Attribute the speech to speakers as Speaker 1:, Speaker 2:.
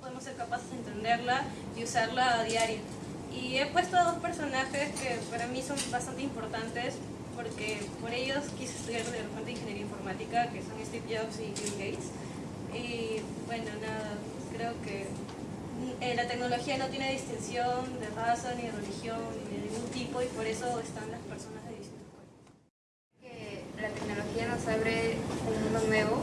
Speaker 1: podemos ser capaces de entenderla y usarla a diario. Y he puesto a dos personajes que para mí son bastante importantes porque por ellos quise estudiar de repente ingeniería informática, que son Steve Jobs y Bill Gates. Y bueno, nada, creo que eh, la tecnología no tiene distinción de raza, ni de religión, ni de ningún tipo, y por eso están las personas de distintos
Speaker 2: Que la tecnología nos abre un mundo nuevo